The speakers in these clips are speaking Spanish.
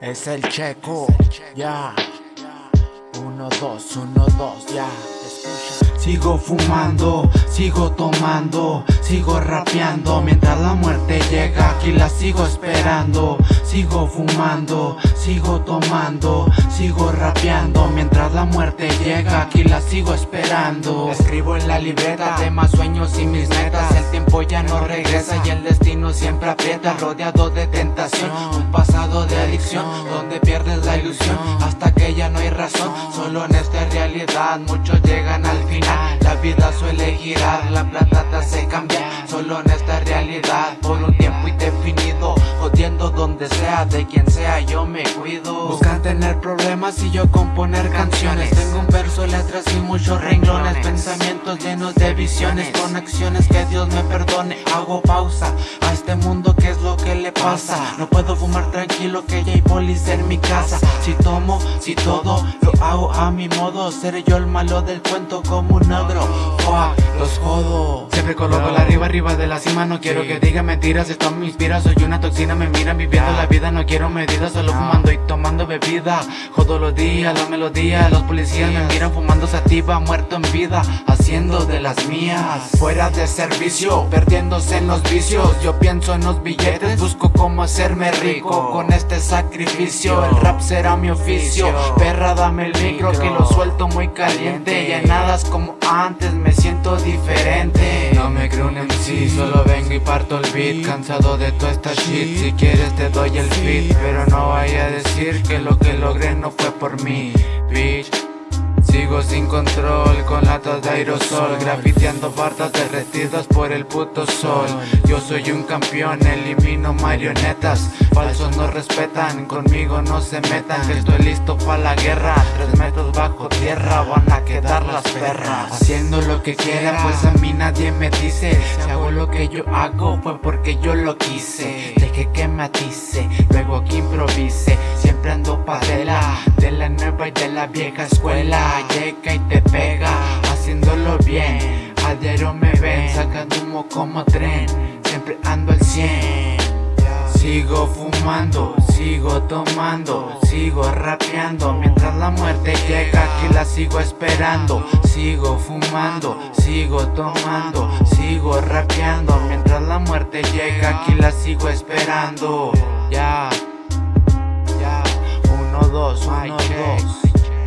Es el checo, ya. Uno, dos, uno, dos, ya. Sigo fumando, sigo tomando, sigo rapeando. Mientras la muerte llega aquí la sigo esperando. Sigo fumando, sigo tomando, sigo rapeando. Mientras la muerte llega aquí la sigo esperando. Escribo en la libreta temas, sueños y mis metas. El tiempo ya no regresa y el destino siempre aprieta Rodeado de tentación, un pasado de adicción Donde pierdes la ilusión hasta que ya no hay razón. Solo en esta realidad muchos llegan al final. La vida suele girar, la plata te hace cambiar. Solo en esta donde sea, de quien sea, yo me cuido. Buscan tener problemas y yo componer canciones. Tengo un verso, letras y muchos renglones. Pensamientos llenos de visiones. Con acciones que Dios me perdone. Hago pausa a este mundo, ¿qué es lo que le pasa? No puedo fumar tranquilo que ya hay polis en mi casa. Si tomo, si todo, lo hago a mi modo. Seré yo el malo del cuento como un ogro. Los jodo Siempre coloco la arriba, arriba de la cima. No quiero que digan mentiras, esto me inspira. Soy una toxina, me miran viviendo la vida. No quiero medidas, solo fumando y tomando bebida. Jodo los días, la melodía Los policías me miran fumando sativa Muerto en vida, haciendo de las mías. Fuera de servicio, perdiéndose en los vicios. Yo pienso en los billetes, busco cómo hacerme rico. Con este sacrificio, el rap será mi oficio. Perra dame el micro que lo suelto muy caliente. Llenadas como antes me siento diferente No me creo un MC, solo vengo y parto el beat. Cansado de toda esta shit, si quieres te doy el beat Pero no vaya a decir que lo que logré no fue por mí, bitch Sigo sin control con latas de aerosol Grafiteando bardas derretidas por el puto sol. Yo soy un campeón, elimino marionetas Falsos no respetan, conmigo no se metan. Estoy listo para la guerra Tres metros bajo tierra van a quedar las perras. Haciendo lo que quiera pues a mí nadie me dice. Si hago lo que yo hago fue porque yo lo quise. Deje que me atice, luego que improvise Siempre ando pa' de nueva y de la vieja escuela llega y te pega Haciéndolo bien A diario me ven Sacando humo como tren Siempre ando al 100 Sigo fumando, sigo tomando, sigo rapeando Mientras la muerte llega aquí la sigo esperando. Sigo fumando, sigo tomando, sigo rapeando Mientras la muerte llega aquí la sigo esperando. Ya, uno, dos, uno, dos.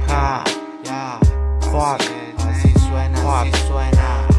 Ja, ya. Fuck, así suena, así suena